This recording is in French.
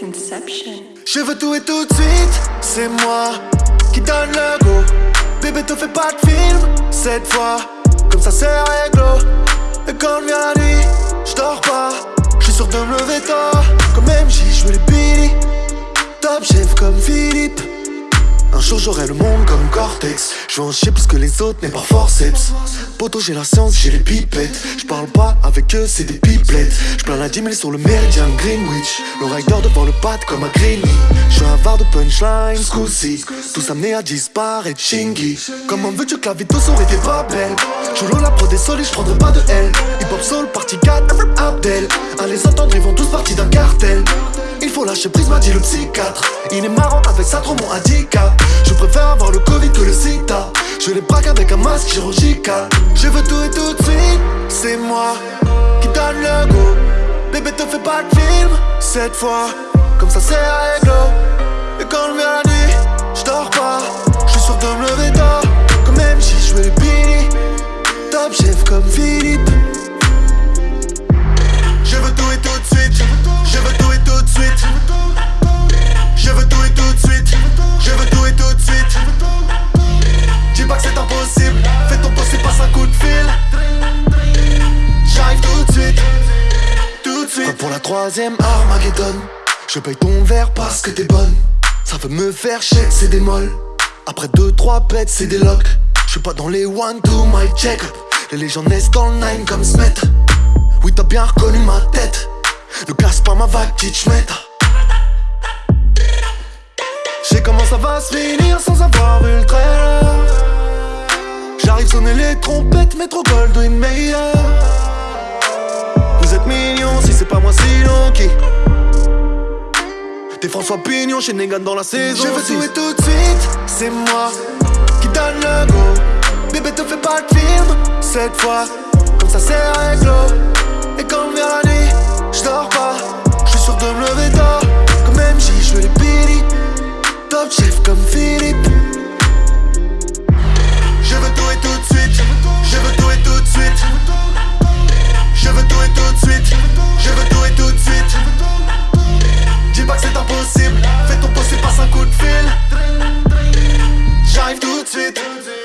Conception. Je veux tout et tout de suite, c'est moi qui donne le go. Bébé, te fais pas de film cette fois, comme ça c'est réglo. Et quand vient la nuit, je dors pas, je suis sûr de me lever tard. Comme MJ, je les Billy, top chef comme Philippe. Un jour j'aurai le monde comme Cortex Je veux chier plus que les autres mais par forceps. Poto j'ai la science, j'ai les pipettes. Je parle pas avec eux, c'est des pipelettes. Je la 10 000 sur le méridien Greenwich. Le rider devant le pad comme un Greeny Je suis avare de punchline, scousy Tous amenés à disparaître, chingy. Comment veux-tu que la vie aurait été pas belle. Je la pro des solis, je prendrai pas de L lâcher prise, m'a dit le psychiatre. Il est marrant avec ça, trop mon handicap Je préfère avoir le Covid que le sida Je les braque avec un masque chirurgical. Je veux tout et tout de suite C'est moi qui donne le go Bébé te fais pas de film Cette fois, comme ça c'est réglo Pour la troisième Armageddon Je paye ton verre parce que t'es bonne. Ça veut me faire chier, c'est des molles. Après deux, trois pets, c'est des locks. Je suis pas dans les one, two, my check. Les légendes naissent dans le nine comme Smet. Oui t'as bien reconnu ma tête. Ne casse pas ma vague, Kitschmet sais comment ça va se finir sans avoir vu le trailer. J'arrive sonner les trompettes, métro Goldwyn meilleur T'es François Pignon chez Negan dans la saison Je veux tout et tout de suite, c'est moi qui donne le go. Bébé te fais pas de film, cette fois Comme ça c'est réglo. Et quand vient la nuit, j'dors pas de suite.